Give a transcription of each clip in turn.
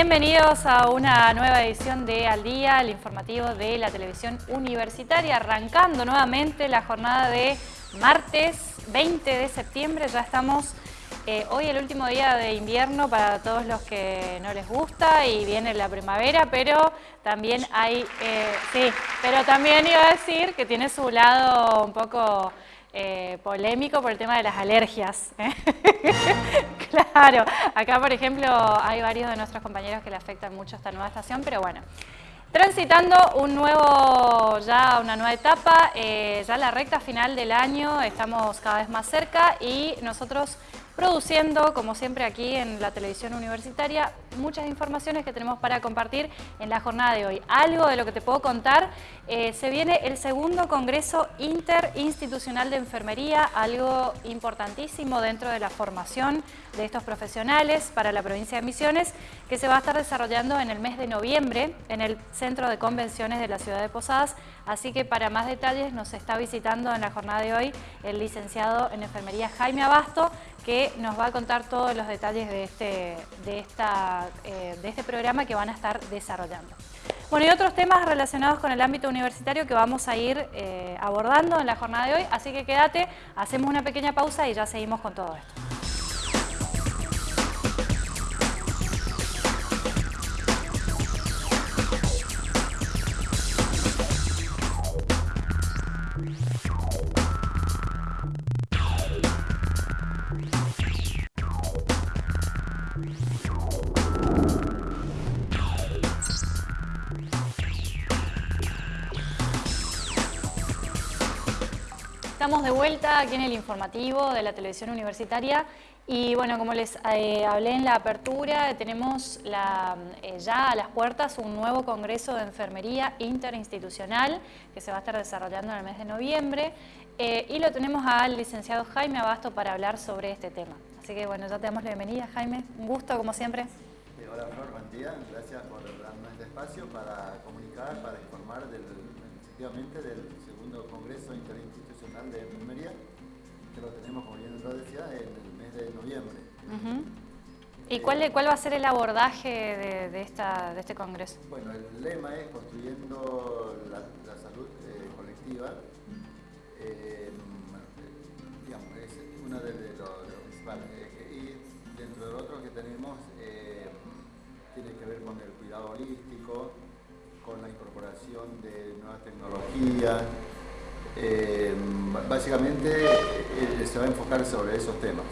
Bienvenidos a una nueva edición de Al Día, el informativo de la televisión universitaria, arrancando nuevamente la jornada de martes 20 de septiembre, ya estamos eh, hoy el último día de invierno para todos los que no les gusta y viene la primavera, pero también hay, eh, sí, pero también iba a decir que tiene su lado un poco eh, polémico por el tema de las alergias. claro, acá por ejemplo hay varios de nuestros compañeros que le afectan mucho esta nueva estación, pero bueno. Transitando un nuevo, ya una nueva etapa, eh, ya la recta final del año, estamos cada vez más cerca y nosotros produciendo, como siempre aquí en la televisión universitaria, muchas informaciones que tenemos para compartir en la jornada de hoy. Algo de lo que te puedo contar, eh, se viene el segundo Congreso Interinstitucional de Enfermería, algo importantísimo dentro de la formación de estos profesionales para la provincia de Misiones, que se va a estar desarrollando en el mes de noviembre en el Centro de Convenciones de la Ciudad de Posadas, así que para más detalles nos está visitando en la jornada de hoy el licenciado en Enfermería Jaime Abasto, que nos va a contar todos los detalles de este, de, esta, eh, de este programa que van a estar desarrollando. Bueno, y otros temas relacionados con el ámbito universitario que vamos a ir eh, abordando en la jornada de hoy, así que quédate, hacemos una pequeña pausa y ya seguimos con todo esto. Vuelta aquí en el informativo de la televisión universitaria y bueno, como les eh, hablé en la apertura, tenemos eh, ya a las puertas un nuevo congreso de enfermería interinstitucional que se va a estar desarrollando en el mes de noviembre eh, y lo tenemos al licenciado Jaime Abasto para hablar sobre este tema. Así que bueno, ya te damos la bienvenida Jaime, un gusto como siempre. hola Flor, buen día, gracias por darnos este espacio para comunicar, para informar del, efectivamente del de Enfermería, que lo tenemos, como bien lo decía, en el mes de noviembre. ¿Y cuál, cuál va a ser el abordaje de, esta, de este congreso? Bueno, el lema es construyendo la, salud eh, colectiva. Eh, digamos, es uno de, los, principales. y dentro de lo otro que tenemos, eh, tiene que ver con el cuidado holístico, con la incorporación de nuevas tecnologías, eh, básicamente eh, se va a enfocar sobre esos temas.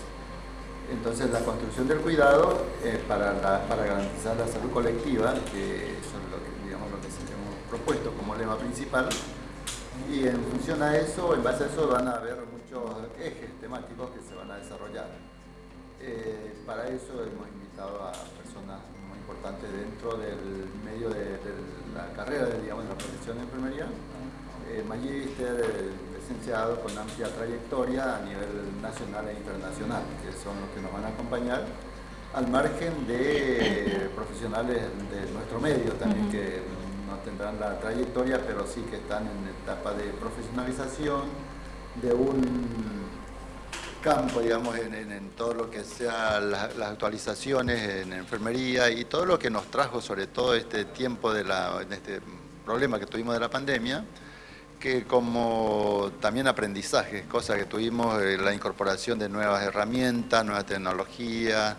Entonces la construcción del cuidado eh, para, garantizar la salud colectiva, que eso es lo que, digamos, lo que hemos propuesto como lema principal, y en función a eso, en base a eso van a haber muchos ejes temáticos que se van a desarrollar. para eso hemos invitado a personas muy importantes dentro del medio de, la carrera, digamos, de la profesión de enfermería, eh, magíster, licenciado con amplia trayectoria a nivel nacional e internacional, que son los que nos van a acompañar, al margen de profesionales de nuestro medio también, que no tendrán la trayectoria, pero sí que están en etapa de profesionalización, de un campo, digamos, en, todo lo que sea las, actualizaciones en enfermería y todo lo que nos trajo sobre todo este tiempo de la, este problema que tuvimos de la pandemia, que como también aprendizaje, cosa que tuvimos eh, la incorporación de nuevas herramientas, nuevas tecnologías,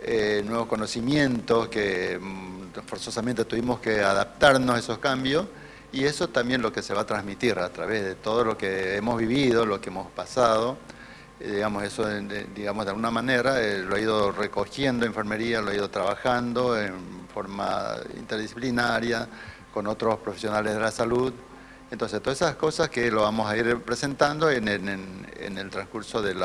eh, nuevos conocimientos que mm, forzosamente tuvimos que adaptarnos a esos cambios y eso también lo que se va a transmitir a través de todo lo que hemos vivido, lo que hemos pasado, eh, digamos eso digamos de alguna manera lo he ido recogiendo enfermería, lo he ido trabajando en forma interdisciplinaria con otros profesionales de la salud, entonces, todas esas cosas que lo vamos a ir presentando en, el transcurso del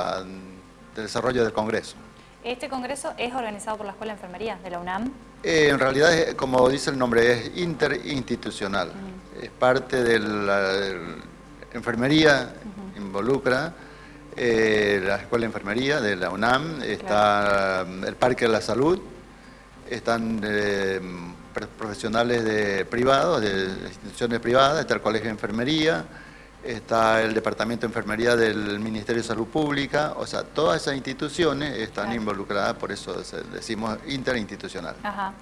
desarrollo del Congreso. ¿Este Congreso es organizado por la Escuela de Enfermería de la UNAM? Eh, en realidad, como dice el nombre, es interinstitucional. Es parte de la enfermería, involucra eh, la Escuela de Enfermería de la UNAM, está el Parque de la Salud, están eh, profesionales de privados, de instituciones privadas, está el Colegio de Enfermería, está el Departamento de Enfermería del Ministerio de Salud Pública, o sea, todas esas instituciones están involucradas, por eso decimos interinstitucional. Ajá.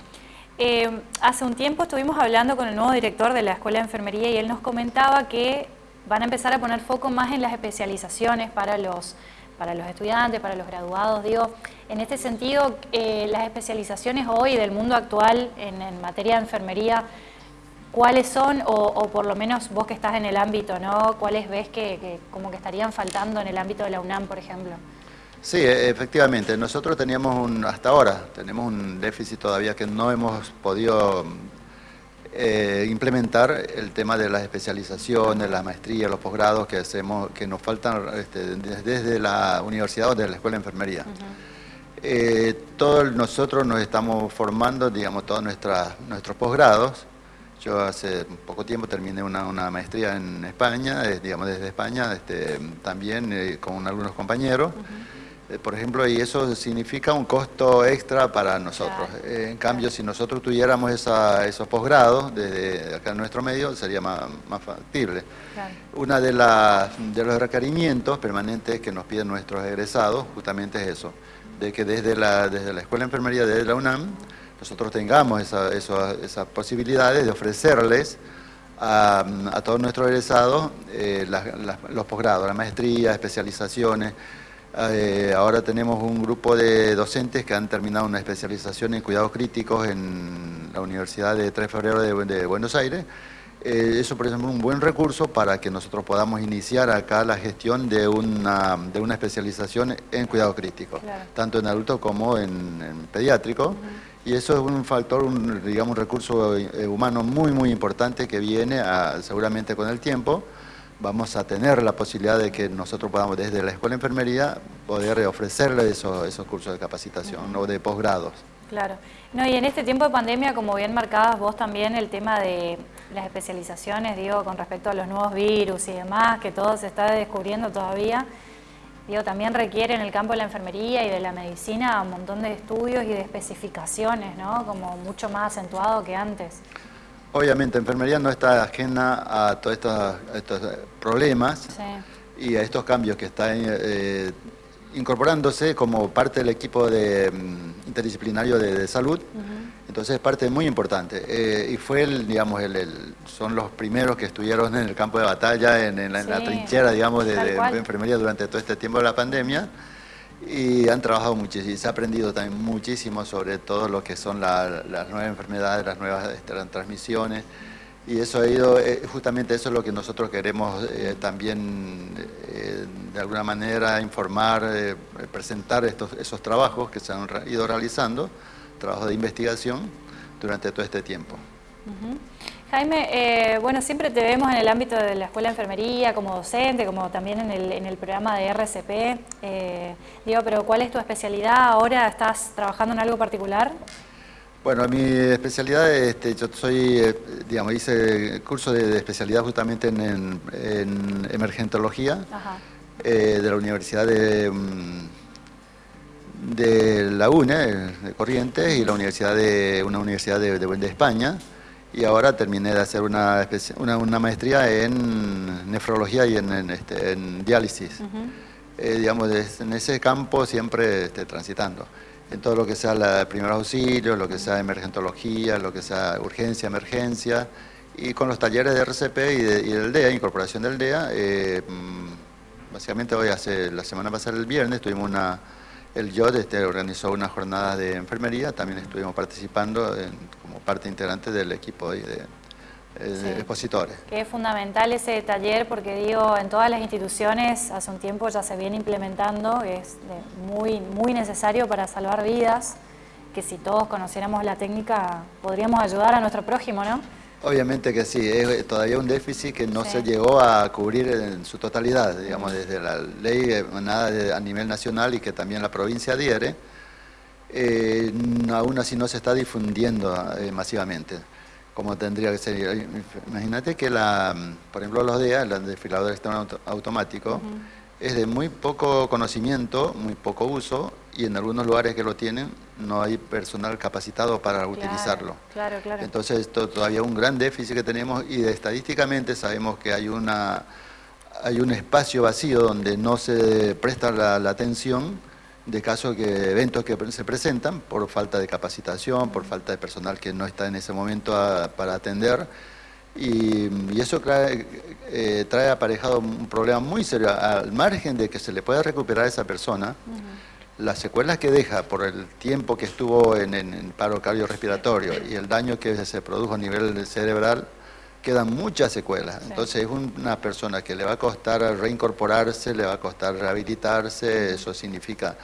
Eh, hace un tiempo estuvimos hablando con el nuevo director de la Escuela de Enfermería y él nos comentaba que van a empezar a poner foco más en las especializaciones para los, para los estudiantes, para los graduados. Digo, en este sentido, eh, las especializaciones hoy del mundo actual en, materia de enfermería, ¿cuáles son, o, por lo menos vos que estás en el ámbito, ¿no? ¿Cuáles ves que, como que estarían faltando en el ámbito de la UNAM, por ejemplo? Sí, e, efectivamente. Nosotros teníamos un, hasta ahora, tenemos un déficit todavía que no hemos podido eh, implementar el tema de las especializaciones, la maestría, los posgrados que hacemos, que nos faltan este, desde la universidad o desde la escuela de enfermería. Eh, todos nosotros nos estamos formando, digamos, todos nuestros posgrados. Yo hace poco tiempo terminé una, maestría en España, digamos, desde España, este, también eh, con algunos compañeros. Eh, por ejemplo, y eso significa un costo extra para nosotros. en cambio, si nosotros tuviéramos esos posgrados desde acá en nuestro medio, sería más, factible. Uno de, de los requerimientos permanentes que nos piden nuestros egresados justamente es eso de que desde la, desde la Escuela de Enfermería de la UNAM nosotros tengamos esas posibilidades de ofrecerles a, todos nuestros egresados eh, los posgrados, la maestría, especializaciones. Eh, ahora tenemos un grupo de docentes que han terminado una especialización en cuidados críticos en la Universidad de 3 de Febrero de Buenos Aires eh, eso, por ejemplo, es un buen recurso para que nosotros podamos iniciar acá la gestión de una, de una especialización en cuidado crítico, tanto en adulto como en, pediátrico. Y eso es un factor, un, digamos, un recurso eh, humano muy, muy importante que viene seguramente con el tiempo. Vamos a tener la posibilidad de que nosotros podamos, desde la Escuela de Enfermería, poder ofrecerle esos, esos cursos de capacitación o de posgrados. Claro. No, y en este tiempo de pandemia, como bien marcabas vos también, el tema de las especializaciones, digo, con respecto a los nuevos virus y demás, que todo se está descubriendo todavía, digo, también requiere en el campo de la enfermería y de la medicina un montón de estudios y de especificaciones, ¿no? Como mucho más acentuado que antes. Obviamente, enfermería no está ajena a todos estos, problemas y a estos cambios que están eh, incorporándose como parte del equipo de, mm, interdisciplinario de, salud. Entonces es parte muy importante. Eh, y fue, el, digamos, el, son los primeros que estuvieron en el campo de batalla, en, la, trinchera, digamos, de, enfermería durante todo este tiempo de la pandemia. Y han trabajado muchísimo, se ha aprendido también muchísimo sobre todo lo que son las nuevas enfermedades, las nuevas este, transmisiones. Y eso ha ido, eh, justamente eso es lo que nosotros queremos eh, también de alguna manera informar, presentar estos, esos trabajos que se han ido realizando trabajo de investigación durante todo este tiempo. Jaime, eh, bueno, siempre te vemos en el ámbito de la Escuela de Enfermería, como docente, como también en el, en el programa de RCP. Eh, digo, pero ¿cuál es tu especialidad ahora? ¿Estás trabajando en algo particular? Bueno, mi especialidad, este, yo soy, eh, digamos, hice curso de, especialidad justamente en, emergentología de la Universidad de... Mm, de la UNE, de Corrientes, y la universidad de, una universidad de, de, España. Y ahora terminé de hacer una, una, maestría en nefrología y en, este, en diálisis. Eh, digamos, en ese campo siempre este, transitando. En todo lo que sea la primer auxilio, lo que sea emergentología, lo que sea urgencia, emergencia. Y con los talleres de RCP y, del DEA, incorporación del DEA, eh, mm, básicamente hoy hace, la semana pasada, el viernes, tuvimos una el YOD este, organizó una jornada de enfermería, también estuvimos participando como parte integrante del equipo de, eh, expositores. Que es fundamental ese taller porque digo, en todas las instituciones hace un tiempo ya se viene implementando, es muy, muy necesario para salvar vidas, que si todos conociéramos la técnica podríamos ayudar a nuestro prójimo, ¿no? Obviamente que sí, es todavía un déficit que no se llegó a cubrir en su totalidad, digamos, desde la ley emanada a nivel nacional y que también la provincia adhiere, eh, aún así no se está difundiendo eh, masivamente como tendría que ser. Imagínate que, la, por ejemplo, los DEA, el desfilador externo automático, es de muy poco conocimiento, muy poco uso, y en algunos lugares que lo tienen no hay personal capacitado para utilizarlo. Claro, claro. Entonces esto todavía un gran déficit que tenemos y estadísticamente sabemos que hay una hay un espacio vacío donde no se presta la, atención de casos que eventos que se presentan por falta de capacitación, por falta de personal que no está en ese momento para atender y, eso trae, eh, trae, aparejado un problema muy serio. Al margen de que se le pueda recuperar a esa persona las secuelas que deja por el tiempo que estuvo en, en, paro cardiorrespiratorio y el daño que se produjo a nivel cerebral quedan muchas secuelas. Entonces es una persona que le va a costar reincorporarse, le va a costar rehabilitarse, eso significa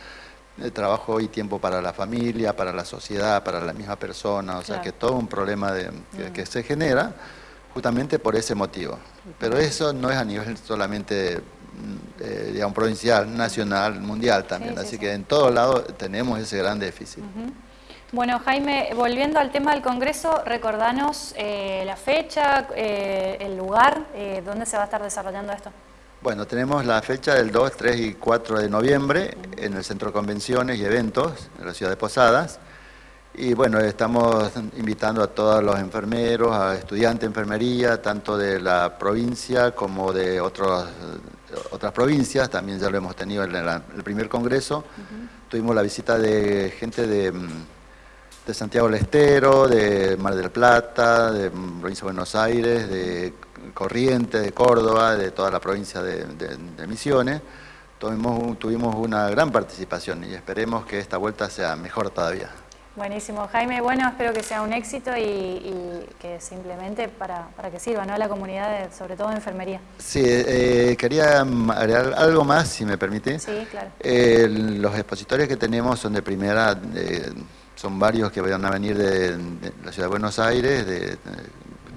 eh, trabajo y tiempo para la familia, para la sociedad, para la misma persona, o sea que todo un problema de, que, se genera justamente por ese motivo. Pero eso no es a nivel solamente mm, eh, digamos, provincial, nacional, mundial también, así que en todos lados tenemos ese gran déficit. Bueno, Jaime, volviendo al tema del Congreso, recordanos eh, la fecha, eh, el lugar, eh, dónde se va a estar desarrollando esto. Bueno, tenemos la fecha del 2, 3 y 4 de noviembre en el Centro de Convenciones y Eventos de la ciudad de Posadas. Y bueno, estamos invitando a todos los enfermeros, a estudiantes de enfermería, tanto de la provincia como de otros, otras provincias, también ya lo hemos tenido en el primer congreso. Tuvimos la visita de gente de de Santiago del Estero, de Mar del Plata, de provincia de Buenos Aires, de Corrientes, de Córdoba, de toda la provincia de, Misiones. Tuvimos, tuvimos una gran participación y esperemos que esta vuelta sea mejor todavía. Buenísimo, Jaime. Bueno, espero que sea un éxito y, que simplemente para, que sirva ¿no? a la comunidad, sobre todo de enfermería. Sí, eh, quería agregar algo más, si me permite. Sí, claro. Eh, los expositores que tenemos son de primera son varios que van a venir de, la ciudad de Buenos Aires, de,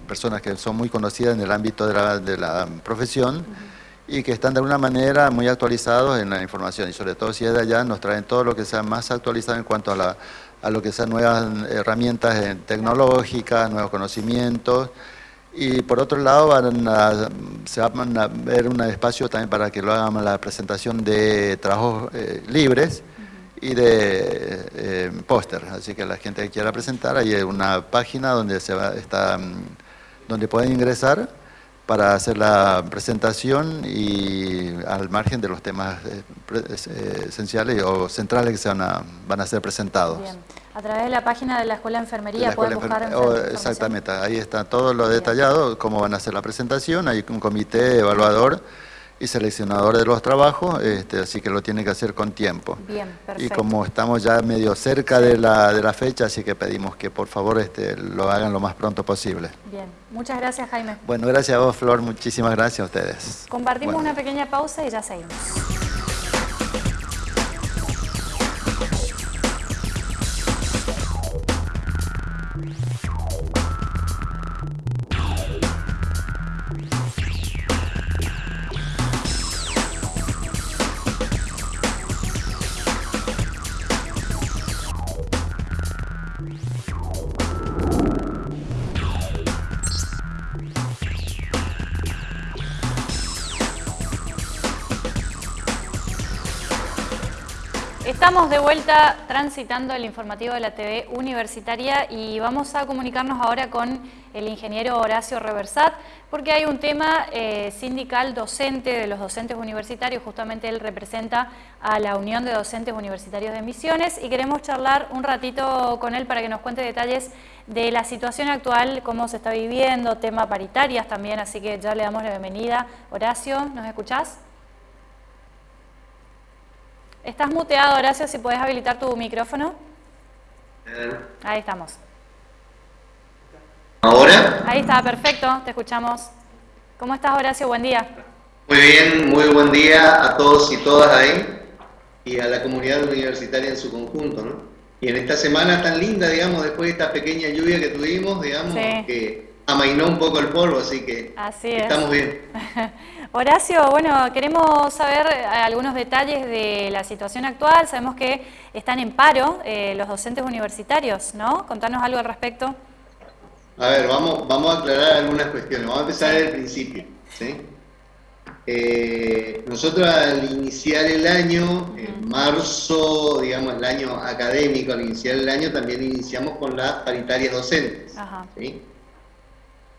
personas que son muy conocidas en el ámbito de la, profesión y que están de alguna manera muy actualizados en la información y sobre todo si es de allá nos traen todo lo que sea más actualizado en cuanto a, a lo que sean nuevas herramientas tecnológicas, nuevos conocimientos. Y por otro lado se van a ver un espacio también para que lo hagan la presentación de trabajos eh, libres y de eh, póster. Así que la gente que quiera presentar, hay una página donde, se va, está, mm, donde pueden ingresar para hacer la presentación y al margen de los temas eh, eh, esenciales o centrales que se van a, van a ser presentados. Bien. A través de la página de la Escuela de Enfermería pueden buscar oh, Exactamente, ahí está todo lo detallado, cómo van a hacer la presentación, hay un comité evaluador y seleccionador de los trabajos, este, así que lo tiene que hacer con tiempo. Bien, Y como estamos ya medio cerca de la, de la fecha, así que pedimos que por favor este, lo hagan lo más pronto posible. Bien, muchas gracias Jaime. Bueno, gracias a vos Flor, muchísimas gracias a ustedes. Compartimos una pequeña pausa y ya seguimos. Estamos de vuelta transitando el informativo de la TV Universitaria y vamos a comunicarnos ahora con el ingeniero Horacio Reversat porque hay un tema eh, sindical docente de los docentes universitarios, justamente él representa a la Unión de Docentes Universitarios de Misiones y queremos charlar un ratito con él para que nos cuente detalles de la situación actual, cómo se está viviendo, tema paritarias también, así que ya le damos la bienvenida. Horacio, ¿nos escuchás? Estás muteado, Horacio, si puedes habilitar tu micrófono. Ahí estamos. ¿Ahora? Ahí está, perfecto, te escuchamos. ¿Cómo estás, Horacio? Buen día. Muy bien, muy buen día a todos y todas ahí y a la comunidad universitaria en su conjunto, ¿no? Y en esta semana tan linda, digamos, después de esta pequeña lluvia que tuvimos, digamos, que amainó un poco el polvo, así que estamos bien. Horacio, bueno, queremos saber eh, algunos detalles de la situación actual. Sabemos que están en paro eh, los docentes universitarios, ¿no? Contanos algo al respecto. A ver, vamos, vamos a aclarar algunas cuestiones. Vamos a empezar desde el principio. Eh, nosotros al iniciar el año, en marzo, digamos, el año académico, al iniciar el año también iniciamos con las paritarias docentes.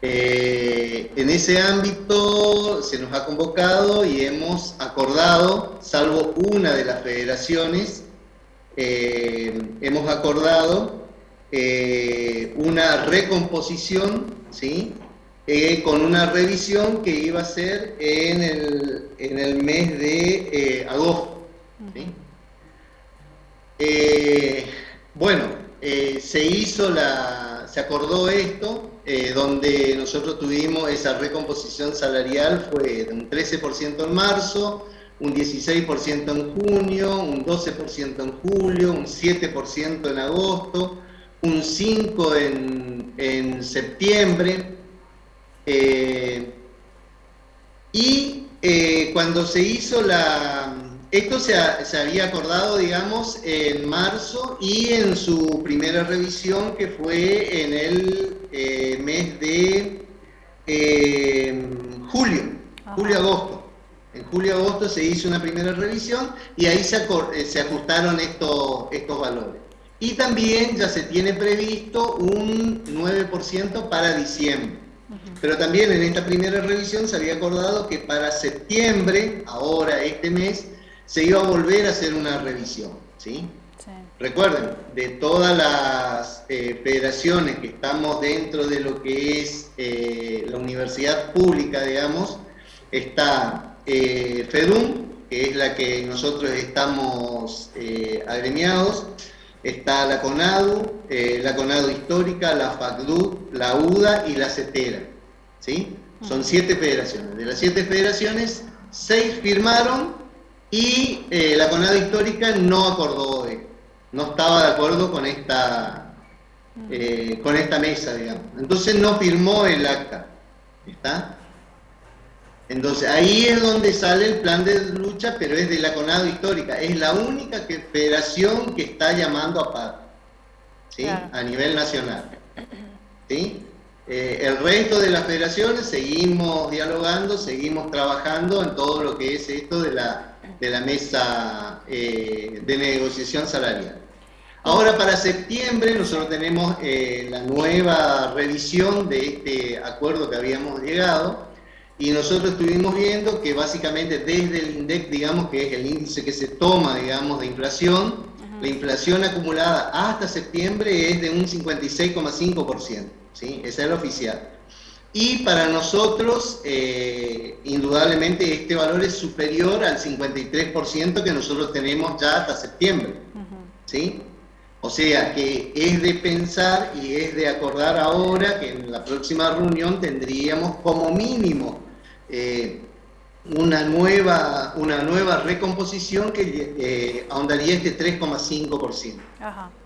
Eh, en ese ámbito se nos ha convocado y hemos acordado, salvo una de las federaciones, eh, hemos acordado eh, una recomposición, ¿sí? con una revisión que iba a ser en el, en el mes de agosto. bueno, se hizo la, se acordó esto, eh, donde nosotros tuvimos esa recomposición salarial fue de un 13% en marzo, un 16% en junio, un 12% en julio, un 7% en agosto, un 5% en, septiembre. Eh, y eh, cuando se hizo la, esto se, había acordado, digamos, en marzo y en su primera revisión que fue en el eh, mes de eh, julio, julio-agosto. En julio-agosto se hizo una primera revisión y ahí se, eh, se ajustaron estos, estos valores. Y también ya se tiene previsto un 9% para diciembre. Pero también en esta primera revisión se había acordado que para septiembre, ahora este mes, se iba a volver a hacer una revisión. ¿sí? Recuerden, de todas las eh, federaciones que estamos dentro de lo que es eh, la universidad pública, digamos, está eh, FEDUM, que es la que nosotros estamos agremiados, está la CONADU, la CONADU histórica, la FACDU, la UDA y la CETERA. ¿sí? Son siete federaciones. De las siete federaciones, seis firmaron y eh, la CONADA histórica no acordó, no estaba de acuerdo con esta, eh, con esta mesa, digamos. Entonces no firmó el acta. ¿Está? Entonces ahí es donde sale el plan de lucha, pero es de la CONADO histórica. Es la única federación que está llamando a paro, ¿sí? A nivel nacional. ¿Sí? Eh, el resto de las federaciones seguimos dialogando, seguimos trabajando en todo lo que es esto de la de la mesa eh, de negociación salarial. Ahora para septiembre nosotros tenemos eh, la nueva revisión de este acuerdo que habíamos llegado y nosotros estuvimos viendo que básicamente desde el INDEC, digamos que es el índice que se toma, digamos, de inflación, la inflación acumulada hasta septiembre es de un 56,5%, ¿sí? Esa es la oficial. Y para nosotros, eh, indudablemente, este valor es superior al 53% que nosotros tenemos ya hasta septiembre. ¿sí? O sea que es de pensar y es de acordar ahora que en la próxima reunión tendríamos como mínimo eh, una, nueva, una nueva recomposición que eh, ahondaría este 3,5%.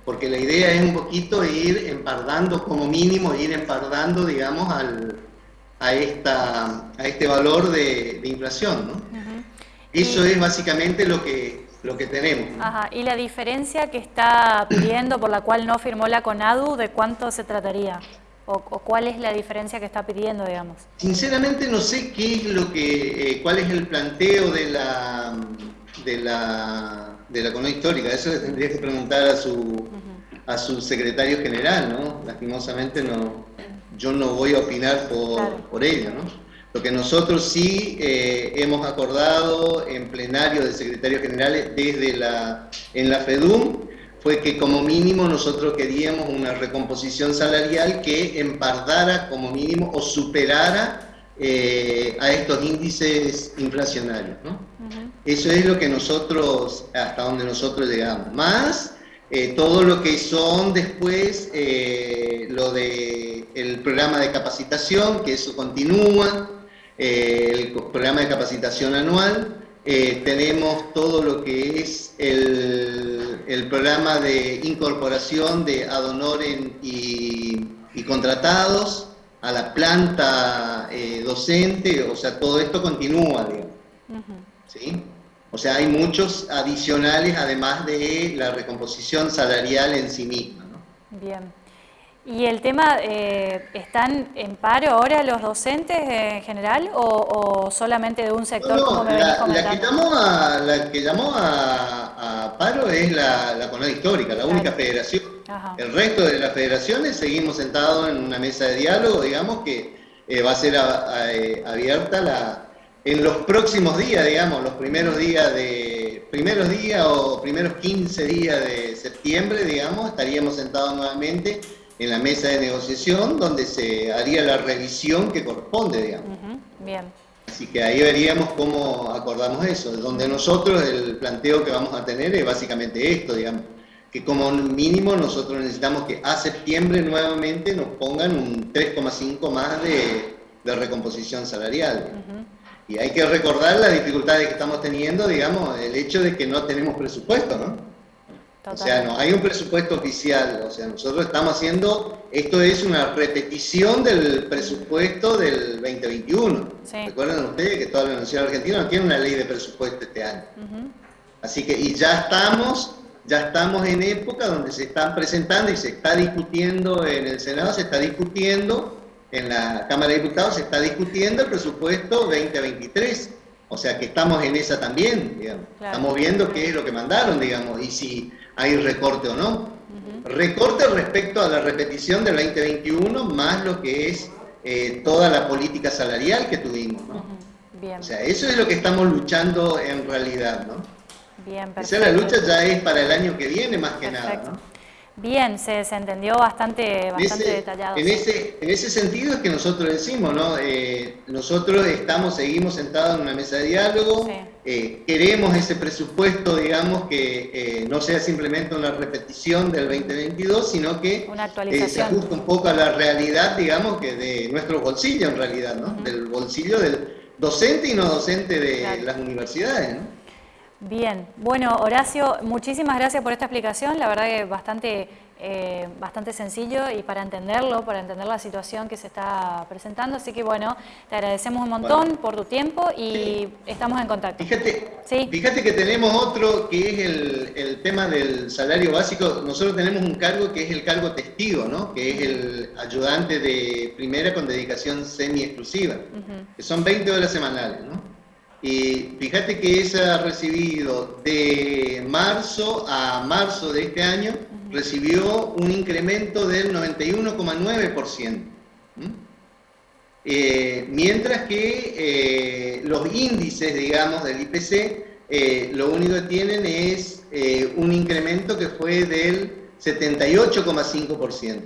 Porque la idea es un poquito ir empardando, como mínimo, ir empardando, digamos, al, a, esta, a este valor de, inflación. ¿no? Eso es básicamente lo que, lo que tenemos. Ajá. ¿Y la diferencia que está pidiendo por la cual no firmó la CONADU, de cuánto se trataría? O, cuál es la diferencia que está pidiendo, digamos? Sinceramente no sé qué es lo que, eh, cuál es el planteo de la, de la, de la histórica. Eso le tendría que preguntar a su, a su secretario general, ¿no? Lastimosamente no, yo no voy a opinar por, por ello, ¿no? Lo que nosotros sí eh, hemos acordado en plenario de secretarios generales desde la, en la FEDUM fue que como mínimo nosotros queríamos una recomposición salarial que empardara como mínimo o superara eh, a estos índices inflacionarios. ¿no? Eso es lo que nosotros, hasta donde nosotros llegamos. Más eh, todo lo que son después eh, lo de el programa de capacitación, que eso continúa, el programa de capacitación anual, tenemos todo lo que es el, programa de incorporación de adonoren y, y contratados a la planta eh, docente, o sea, todo esto continúa, ¿sí? O sea, hay muchos adicionales además de la recomposición salarial en sí misma. ¿no? Bien. ¿Y el tema, eh, están en paro ahora los docentes en general o, solamente de un sector como me la, la, que llamó a, la que llamó a, paro es la, la Histórica, la única federación. El resto de las federaciones seguimos sentados en una mesa de diálogo, digamos que eh, va a ser eh, abierta la, en los próximos días, digamos, los primeros días de primeros días o primeros 15 días de septiembre, digamos, estaríamos sentados nuevamente en la mesa de negociación donde se haría la revisión que corresponde, digamos. Bien. Así que ahí veríamos cómo acordamos eso, donde nosotros el planteo que vamos a tener es básicamente esto, digamos, que como mínimo nosotros necesitamos que a septiembre nuevamente nos pongan un 3,5 más de, recomposición salarial. Y hay que recordar las dificultades que estamos teniendo, digamos, el hecho de que no tenemos presupuesto, ¿no? O sea, no hay un presupuesto oficial, o sea, nosotros estamos haciendo, esto es una repetición del presupuesto del 2021. Recuerden ustedes que toda la Universidad Argentina no tiene una ley de presupuesto este año. Así que, y ya estamos, ya estamos en época donde se están presentando y se está discutiendo en el Senado, se está discutiendo en la Cámara de Diputados, se está discutiendo el presupuesto 2023. O sea que estamos en esa también, digamos. Estamos viendo qué es lo que mandaron, digamos, y si hay recorte o no. Recorte respecto a la repetición del 2021 más lo que es eh, toda la política salarial que tuvimos. ¿no? Bien. O sea, eso es lo que estamos luchando en realidad. ¿no? Bien, perfecto. Esa la lucha ya es para el año que viene más que nada. ¿no? Bien, se, se entendió bastante, bastante detallado. En, ese, en ese sentido es que nosotros decimos, ¿no? Eh, nosotros estamos, seguimos sentados en una mesa de diálogo, eh, queremos ese presupuesto, digamos, que eh, no sea simplemente una repetición del 2022, sino que se ajuste un poco a la realidad, digamos, que de nuestro bolsillo en realidad, ¿no? Del bolsillo del docente y no docente de las universidades, ¿no? Bien, bueno Horacio, muchísimas gracias por esta explicación, la verdad que bastante, eh, bastante sencillo y para entenderlo, para entender la situación que se está presentando, así que bueno, te agradecemos un montón por tu tiempo y estamos en contacto. Fíjate, fíjate que tenemos otro que es el, tema del salario básico, nosotros tenemos un cargo que es el cargo testigo, ¿no? que es el ayudante de primera con dedicación semi-exclusiva, que son 20 horas semanales, ¿no? Y fíjate que esa ha recibido de marzo a marzo de este año, recibió un incremento del 91,9%. Eh, mientras que eh, los índices, digamos, del IPC, eh, lo único que tienen es un incremento que fue del 78,5%.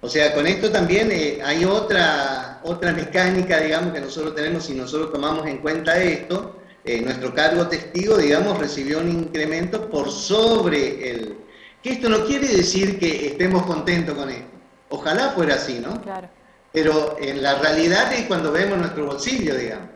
O sea, con esto también eh, hay otra, otra mecánica, digamos, que nosotros tenemos, si nosotros tomamos en cuenta esto, eh, nuestro cargo testigo, digamos, recibió un incremento por sobre el... Que esto no quiere decir que estemos contentos con esto. Ojalá fuera así, ¿no? Claro. Pero en la realidad es cuando vemos nuestro bolsillo, digamos.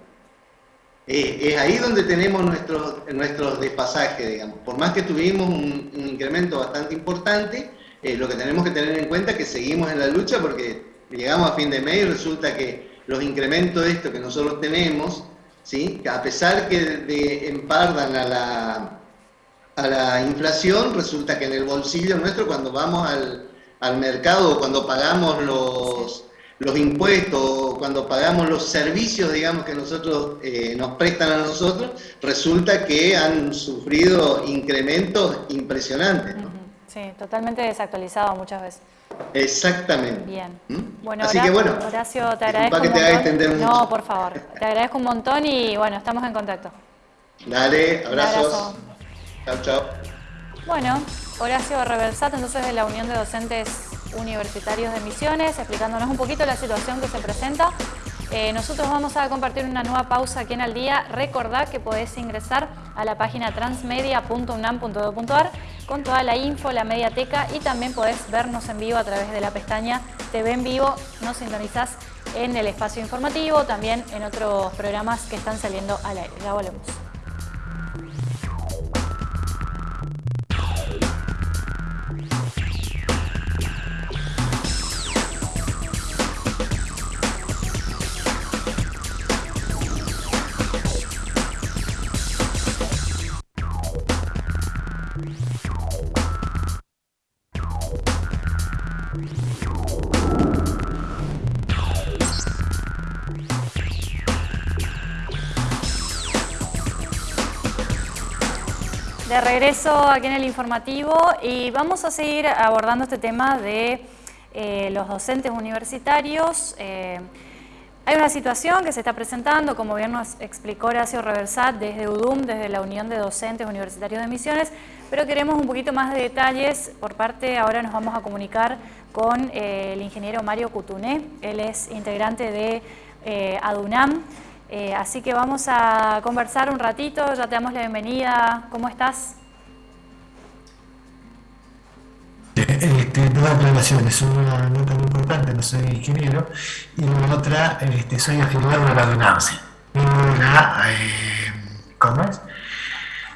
Eh, es ahí donde tenemos nuestros, nuestros despasajes, digamos. Por más que tuvimos un incremento bastante importante, eh, lo que tenemos que tener en cuenta es que seguimos en la lucha porque llegamos a fin de mes y resulta que los incrementos de esto que nosotros tenemos, ¿sí? a pesar que empardan a la, inflación, resulta que en el bolsillo nuestro cuando vamos al, al mercado, cuando pagamos los, impuestos, cuando pagamos los servicios, digamos, que nosotros eh, nos prestan a nosotros, resulta que han sufrido incrementos impresionantes. Sí, totalmente desactualizado muchas veces. Exactamente. Bien. ¿Mm? Bueno, Así que bueno, Horacio, te agradezco que te extender mucho. No, por favor. Te agradezco un montón y bueno, estamos en contacto. Dale, abrazos. Chao, chao. Bueno, Horacio Reversat, entonces de la Unión de Docentes Universitarios de Misiones, explicándonos un poquito la situación que se presenta eh, nosotros vamos a compartir una nueva pausa aquí en Al Día. Recordad que podés ingresar a la página transmedia.unam.edu.ar con toda la info, la mediateca y también podés vernos en vivo a través de la pestaña TV en vivo. Nos sintonizás en el espacio informativo, también en otros programas que están saliendo al aire. Ya volvemos. De regreso aquí en el informativo y vamos a seguir abordando este tema de eh, los docentes universitarios. Eh, hay una situación que se está presentando, como bien nos explicó Horacio Reversat desde UDUM, desde la Unión de Docentes Universitarios de Misiones, pero queremos un poquito más de detalles. Por parte, ahora nos vamos a comunicar con eh, el ingeniero Mario Cutuné, él es integrante de ADUNAM, eh, así que vamos a conversar un ratito, ya te damos la bienvenida, ¿cómo estás? Este, dos aclaraciones, una nota muy importante, no soy ingeniero, y la otra, este, soy afiliado de la DUNAMSE, de la, eh, ¿cómo es?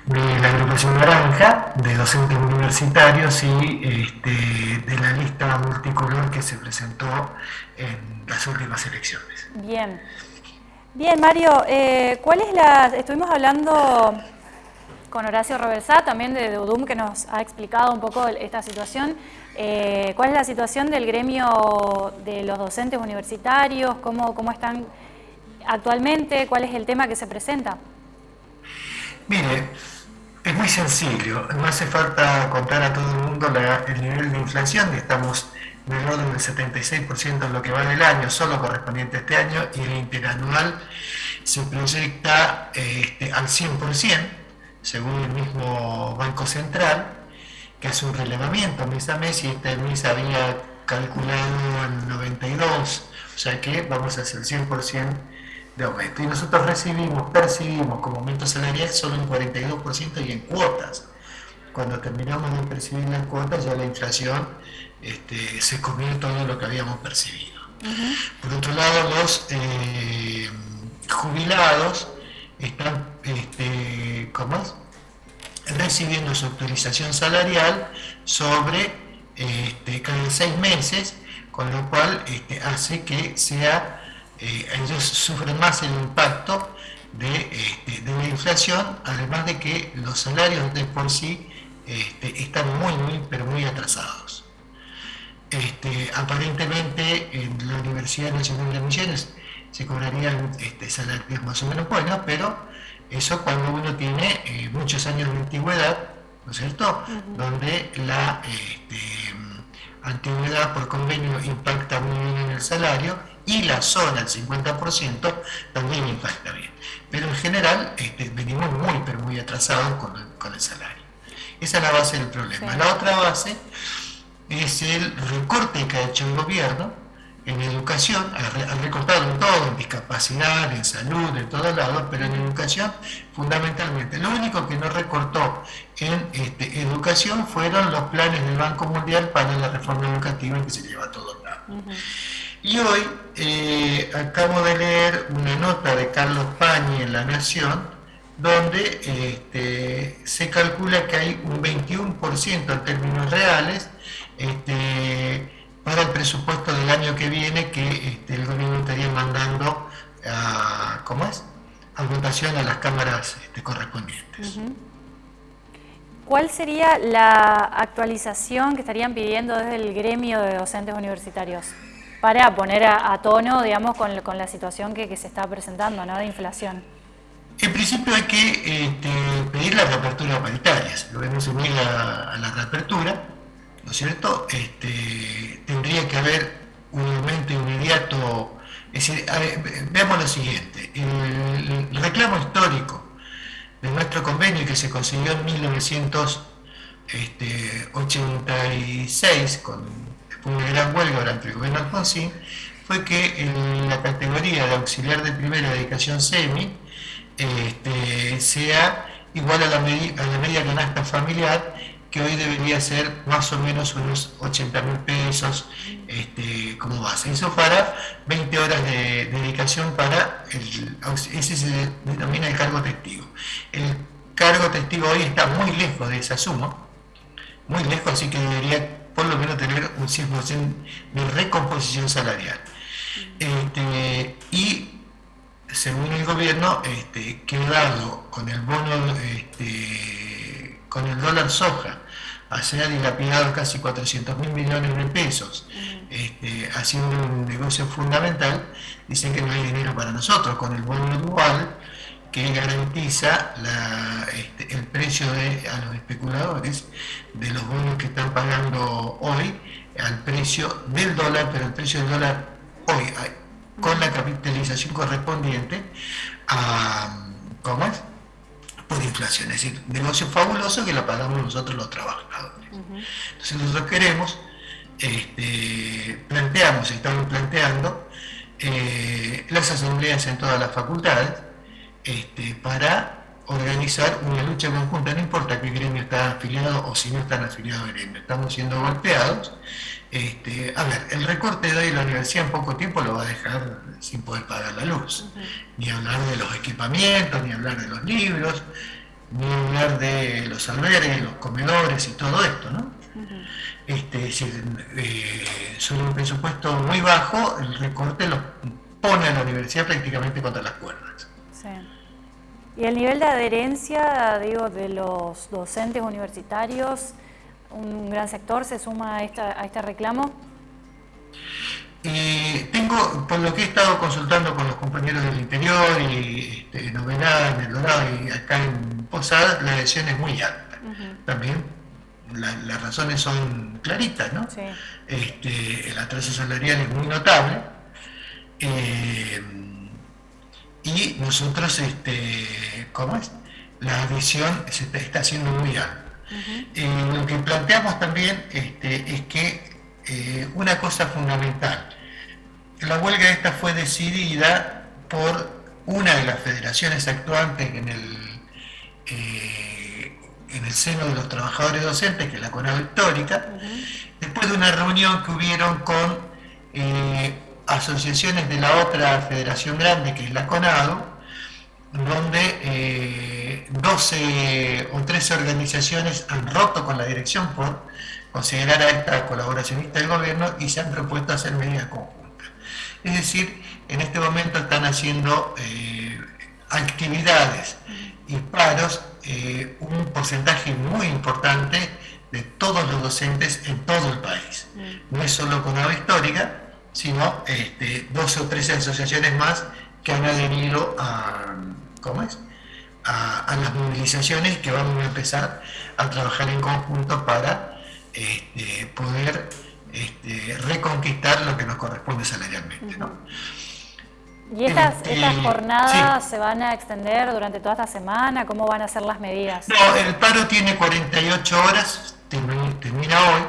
de la agrupación naranja, de docentes universitarios y este, de la lista multicolor que se presentó en las últimas elecciones. Bien. Bien, Mario, eh, ¿cuál es la...? Estuvimos hablando con Horacio Reversá, también de UDUM, que nos ha explicado un poco esta situación. Eh, ¿Cuál es la situación del gremio de los docentes universitarios? ¿Cómo, ¿Cómo están actualmente? ¿Cuál es el tema que se presenta? Mire, es muy sencillo. No hace falta contar a todo el mundo el nivel de inflación. Estamos en el orden del 76% en lo que va del año, solo correspondiente a este año, y el interanual se proyecta este, al 100% según el mismo Banco Central, que hace un relevamiento mes a mes y este mes había calculado el 92, o sea que vamos a hacer 100% de aumento. Y nosotros recibimos, percibimos como aumento salarial solo un 42% y en cuotas. Cuando terminamos de percibir las cuotas ya la inflación este, se comió todo lo que habíamos percibido. Por otro lado, los eh, jubilados están este, ¿cómo recibiendo su actualización salarial sobre este, cada seis meses, con lo cual este, hace que sea, eh, ellos sufren más el impacto de, este, de, la inflación, además de que los salarios de por sí este, están muy, muy, pero muy atrasados. Este, aparentemente en la Universidad Nacional de Misiones se cobrarían este, salarios más o menos buenos, pero eso cuando uno tiene eh, muchos años de antigüedad, ¿no es cierto? Donde la este, antigüedad por convenio impacta muy bien en el salario y la zona, el 50%, también impacta bien. Pero en general este, venimos muy, pero muy atrasados con el, salario. Esa es la base del problema. La otra base es el recorte que ha hecho el gobierno en educación, ha recortado en todo, en discapacidad, en salud, en todos lados, pero en educación fundamentalmente. Lo único que no recortó en este, educación fueron los planes del Banco Mundial para la reforma educativa que se lleva a todos lados. Y hoy eh, acabo de leer una nota de Carlos Pañi en La Nación, donde este, se calcula que hay un 21% en términos reales, este, para el presupuesto del año que viene que este, el gobierno estaría mandando a, ¿cómo es? a votación a las cámaras este, correspondientes. ¿Cuál sería la actualización que estarían pidiendo desde el gremio de docentes universitarios para poner a, tono, digamos, con, la situación que, se está presentando, ¿no? de inflación? En principio hay que este, pedir la reapertura paritarias, lo vemos unir a, a la reapertura, ¿no es cierto? Este, tendría que haber un aumento inmediato. Veamos lo siguiente, el, reclamo histórico de nuestro convenio que se consiguió en 1986 con una gran huelga durante el gobierno Alfonsín, fue que la categoría de auxiliar de primera dedicación semi este, sea igual a la, a la media canasta familiar que hoy debería ser más o menos unos 80 mil pesos este, como base. Eso para 20 horas de, dedicación para el, ese se denomina el cargo testigo. El cargo testigo hoy está muy lejos de esa suma, muy lejos, así que debería por lo menos tener un 100% de recomposición salarial. Este, y según el gobierno, este, quedado con el bono, con el dólar soja, se ha dilapidado casi 400 mil millones de pesos. Este, haciendo un negocio fundamental, dicen que no hay dinero para nosotros, con el bono dual que garantiza este, el precio de, a los especuladores de los bonos que están pagando hoy al precio del dólar, pero el precio del dólar hoy, con la capitalización correspondiente a, ¿cómo es? Por inflación, es decir, negocio fabuloso que lo pagamos nosotros los trabajadores. Entonces nosotros queremos, este, planteamos, estamos planteando eh, las asambleas en todas las facultades este, para organizar una lucha conjunta, no importa qué gremio está afiliado o si no están afiliados al gremio, estamos siendo golpeados. Este, a ver, el recorte de hoy la universidad en poco tiempo lo va a dejar sin poder pagar la luz, ni hablar de los equipamientos, ni hablar de los libros, ni hablar de los albergues, los comedores y todo esto, ¿no? este, si, eh, sobre un presupuesto muy bajo, el recorte lo pone a la universidad prácticamente contra las cuerdas. Sí. ¿Y el nivel de adherencia, digo, de los docentes universitarios, un gran sector se suma a, este reclamo? Eh, tengo, por lo que he estado consultando con los compañeros del interior y este, en Ovenada, en El Dorado y acá en Posadas, la adhesión es muy alta. También las razones son claritas, ¿no? Sí. Este, el atraso salarial es muy notable. Eh, y nosotros, este, ¿cómo es? La adhesión se está, haciendo muy alta. Eh, lo que planteamos también este, es que eh, una cosa fundamental, la huelga esta fue decidida por una de las federaciones actuantes en el, eh, en el seno de los trabajadores docentes, que es la CONADO Histórica, después de una reunión que hubieron con asociaciones de la otra federación grande, que es la CONADO, donde 12 eh, o 13 organizaciones han roto con la dirección por considerar a esta colaboracionista del gobierno y se han propuesto hacer medidas conjuntas. Es decir, en este momento están haciendo eh, actividades y paros eh, un porcentaje muy importante de todos los docentes en todo el país. No es solo CONADO Histórica, sino este, 12 o 13 asociaciones más que han adherido a, ¿cómo es? A, las movilizaciones que vamos a empezar a trabajar en conjunto para este, poder este, reconquistar lo que nos corresponde salarialmente. ¿Y estas, este, jornadas se van a extender durante toda esta semana? ¿Cómo van a ser las medidas? No, el paro tiene 48 horas, termina hoy.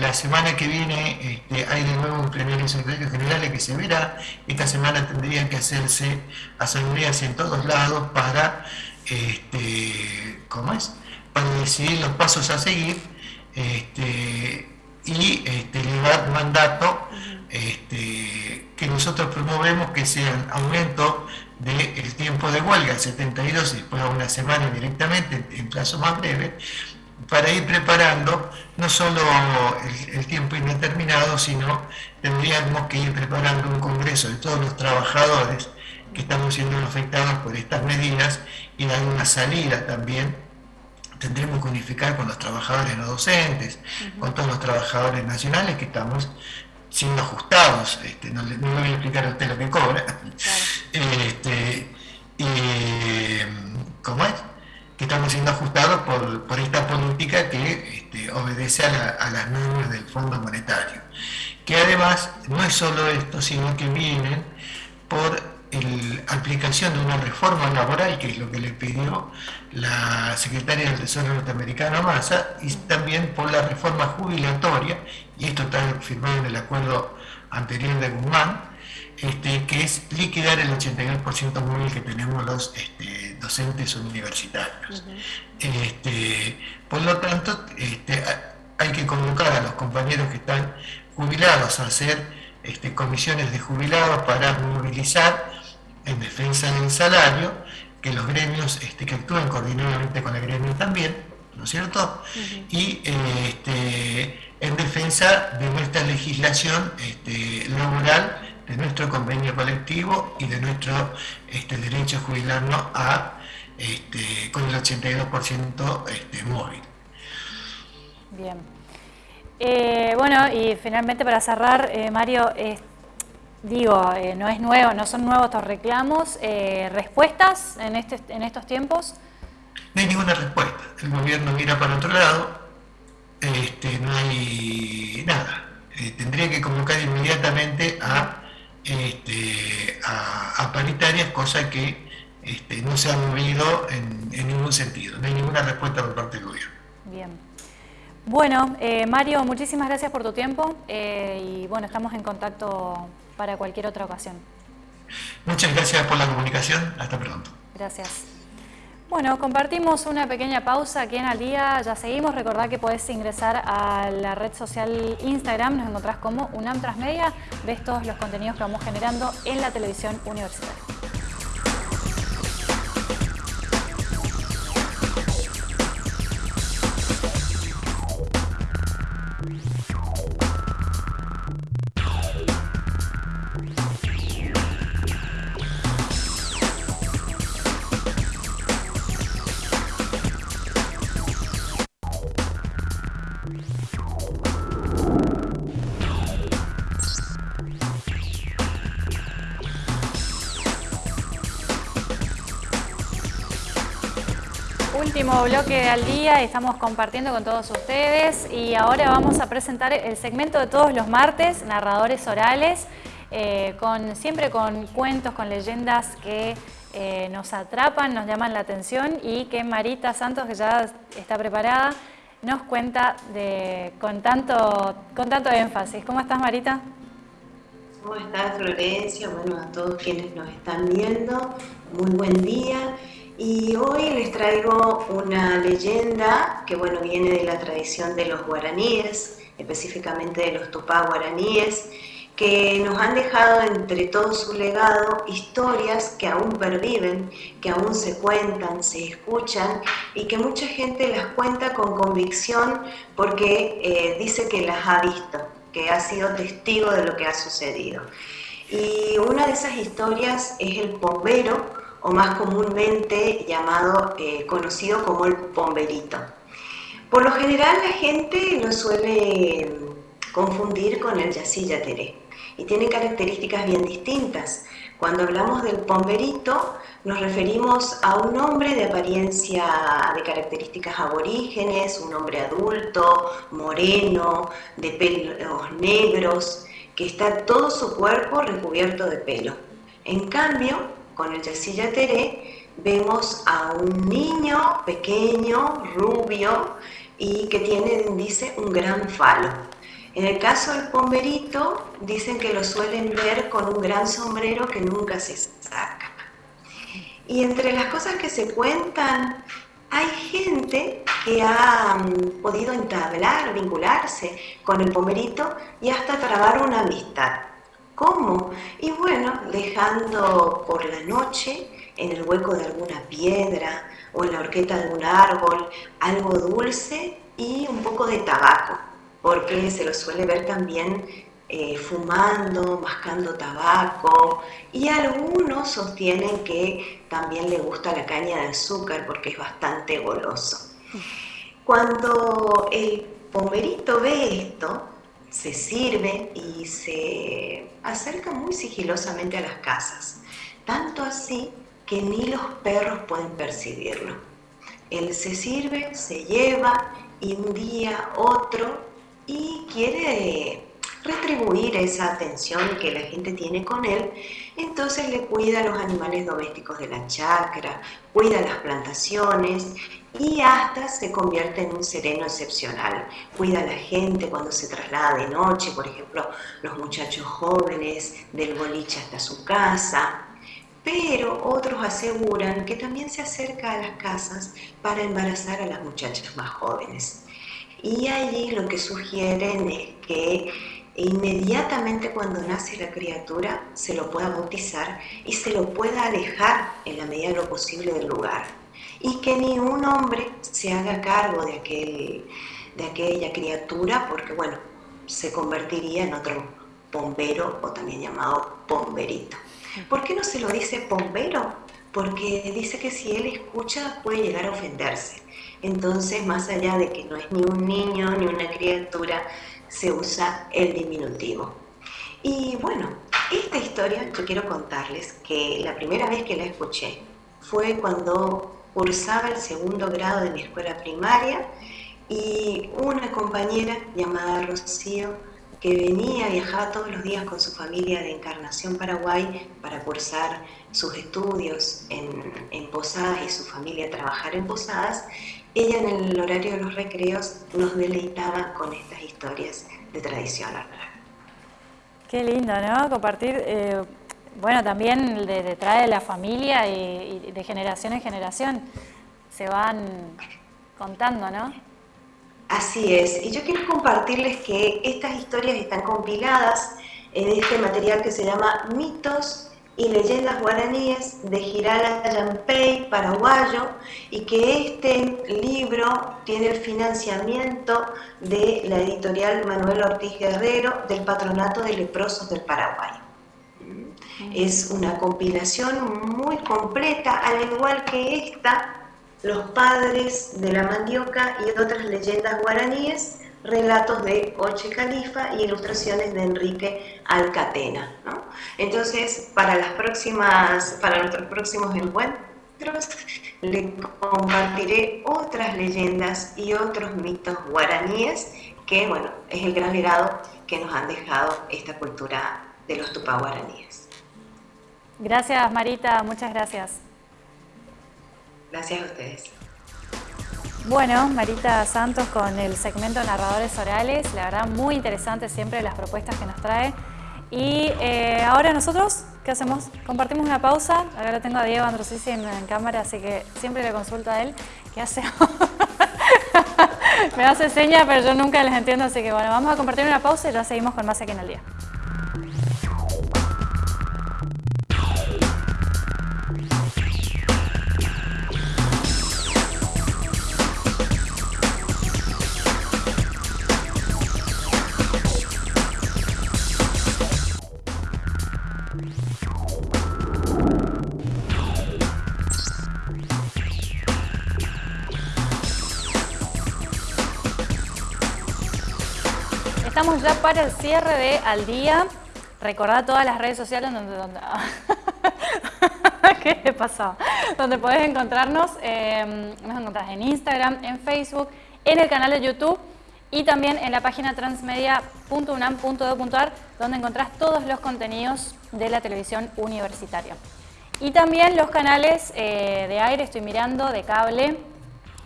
La semana que viene este, hay de nuevo un plenario secretario general que se verá. Esta semana tendrían que hacerse asambleas en todos lados para, este, ¿cómo es? Para decidir los pasos a seguir este, y este, elevar mandato este, que nosotros promovemos que sea aumento del tiempo de huelga, 72 y después a una semana directamente en plazo más breve, para ir preparando no solo el, tiempo indeterminado, sino tendríamos que ir preparando un congreso de todos los trabajadores que estamos siendo afectados por estas medidas y dar una salida también. Tendremos que unificar con los trabajadores no docentes, con todos los trabajadores nacionales que estamos siendo ajustados. Este, no, le, voy a explicar a usted lo que cobra. Este, ¿Cómo es? Que estamos siendo ajustados por, esta política que este, obedece a, las normas del Fondo Monetario. Que además no es solo esto, sino que vienen por la aplicación de una reforma laboral, que es lo que le pidió la secretaria del Tesoro norteamericano Massa, y también por la reforma jubilatoria, y esto está firmado en el acuerdo anterior de Guzmán, este, que es liquidar el 82% móvil que tenemos los este, docentes universitarios. Este, por lo tanto, hay que convocar a los compañeros que están jubilados a hacer comisiones de jubilados para movilizar en defensa del salario, que los gremios que actúen coordinadamente con el gremio también, ¿no es cierto? Y en defensa de nuestra legislación laboral de nuestro convenio colectivo y de nuestro este, derecho a jubilarnos a, este, con el 82% este, móvil. Bien. Eh, bueno, y finalmente para cerrar, eh, Mario, digo, eh, no es nuevo, no son nuevos estos reclamos, respuestas en, este, en estos tiempos. No hay ninguna respuesta. El gobierno mira para otro lado, este, no hay nada. tendría que convocar inmediatamente a este, a, paritarias, cosa que este, no se ha movido en, ningún sentido, no hay ninguna respuesta por parte del gobierno. Bien. Bueno, eh, Mario, muchísimas gracias por tu tiempo eh, y bueno, estamos en contacto para cualquier otra ocasión. Muchas gracias por la comunicación, hasta pronto. Gracias. Bueno, compartimos una pequeña pausa aquí en Al Día, ya seguimos, recordad que podés ingresar a la red social Instagram, nos encontrás como UNAM Transmedia, ves todos los contenidos que vamos generando en la televisión universitaria. Último bloque al día, estamos compartiendo con todos ustedes y ahora vamos a presentar el segmento de todos los martes, narradores orales, eh, con, siempre con cuentos, con leyendas que eh, nos atrapan, nos llaman la atención y que Marita Santos, que ya está preparada, nos cuenta de, con, tanto, con tanto énfasis. ¿Cómo estás, Marita? ¿Cómo estás, Florencia? Bueno, a todos quienes nos están viendo, muy buen día. Y hoy les traigo una leyenda que bueno, viene de la tradición de los guaraníes, específicamente de los tupá guaraníes, que nos han dejado entre todo su legado historias que aún perviven, que aún se cuentan, se escuchan y que mucha gente las cuenta con convicción porque eh, dice que las ha visto, que ha sido testigo de lo que ha sucedido. Y una de esas historias es el bombero, o más comúnmente llamado, eh, conocido como el pomberito. Por lo general la gente lo suele confundir con el yacillateré y tiene características bien distintas. Cuando hablamos del pomberito nos referimos a un hombre de apariencia de características aborígenes, un hombre adulto, moreno, de pelos negros, que está todo su cuerpo recubierto de pelo. En cambio, con el Yacilla Teré vemos a un niño pequeño, rubio y que tiene, dice, un gran falo. En el caso del pomberito, dicen que lo suelen ver con un gran sombrero que nunca se saca. Y entre las cosas que se cuentan, hay gente que ha mm, podido entablar, vincularse con el pomberito y hasta trabar una amistad. ¿Cómo? Y bueno, dejando por la noche en el hueco de alguna piedra o en la horqueta de un árbol algo dulce y un poco de tabaco, porque se lo suele ver también eh, fumando, mascando tabaco y algunos sostienen que también le gusta la caña de azúcar porque es bastante goloso. Cuando el pomerito ve esto, se sirve y se acerca muy sigilosamente a las casas, tanto así que ni los perros pueden percibirlo. Él se sirve, se lleva y un día otro y quiere retribuir esa atención que la gente tiene con él, entonces le cuida a los animales domésticos de la chacra, cuida las plantaciones y hasta se convierte en un sereno excepcional. Cuida a la gente cuando se traslada de noche, por ejemplo, los muchachos jóvenes del boliche hasta su casa. Pero otros aseguran que también se acerca a las casas para embarazar a las muchachas más jóvenes. Y allí lo que sugieren es que inmediatamente cuando nace la criatura se lo pueda bautizar y se lo pueda alejar en la medida de lo posible del lugar y que ni un hombre se haga cargo de, aquel, de aquella criatura porque, bueno, se convertiría en otro bombero o también llamado bomberito. ¿Por qué no se lo dice bombero? Porque dice que si él escucha puede llegar a ofenderse. Entonces, más allá de que no es ni un niño ni una criatura, se usa el diminutivo. Y bueno, esta historia yo quiero contarles que la primera vez que la escuché fue cuando cursaba el segundo grado de mi escuela primaria y una compañera llamada Rocío que venía, viajaba todos los días con su familia de Encarnación Paraguay para cursar sus estudios en, en Posadas y su familia trabajar en Posadas, ella en el horario de los recreos nos deleitaba con estas historias de tradición oral. Qué lindo, ¿no? Compartir, eh, bueno, también de, trae la familia y, de generación en generación se van contando, ¿no? Así es, y yo quiero compartirles que estas historias están compiladas en este material que se llama Mitos y Leyendas Guaraníes de Girala Yampey, paraguayo, y que este libro tiene el financiamiento de la editorial Manuel Ortiz Guerrero del Patronato de Leprosos del Paraguay. Es una compilación muy completa, al igual que esta, los padres de la mandioca y otras leyendas guaraníes, relatos de Oche Califa y ilustraciones de Enrique Alcatena. Entonces, para, las próximas, para nuestros próximos encuentros, le compartiré otras leyendas y otros mitos guaraníes que, bueno, es el gran legado que nos han dejado esta cultura de los tupá guaraníes. Gracias, Marita, muchas gracias. Gracias a ustedes. Bueno, Marita Santos con el segmento Narradores Orales, la verdad muy interesante siempre las propuestas que nos trae. Y eh, ahora nosotros, ¿qué hacemos? Compartimos una pausa, acá lo tengo a Diego Androsisi en, cámara, así que siempre le consulto a él, ¿qué hacemos? Me hace señas, pero yo nunca les entiendo, así que bueno, vamos a compartir una pausa y ya seguimos con más aquí en el día. Ya para el cierre de Al Día. Recordad todas las redes sociales donde... donde ¿Qué le pasó? Donde podés encontrarnos. Eh, nos encontrás en Instagram, en Facebook, en el canal de YouTube y también en la página transmedia.unam.edu.ar donde encontrás todos los contenidos de la televisión universitaria. Y también los canales eh, de aire, estoy mirando, de cable,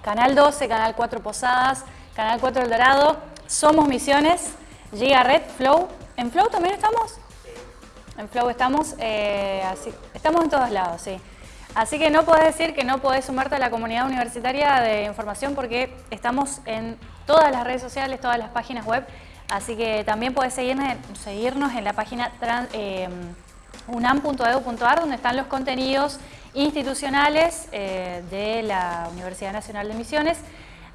Canal 12, Canal 4 Posadas, Canal 4 El Dorado, Somos Misiones, Giga Red, Flow. ¿En Flow también estamos? En Flow estamos, eh, así, estamos en todos lados, sí. Así que no podés decir que no podés sumarte a la comunidad universitaria de información porque estamos en todas las redes sociales, todas las páginas web. Así que también podés seguirnos, seguirnos en la página eh, unam.edu.ar donde están los contenidos institucionales eh, de la Universidad Nacional de Misiones.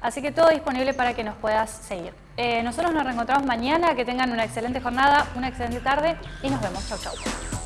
Así que todo disponible para que nos puedas seguir. Eh, nosotros nos reencontramos mañana, que tengan una excelente jornada, una excelente tarde y nos vemos. Chau, chau.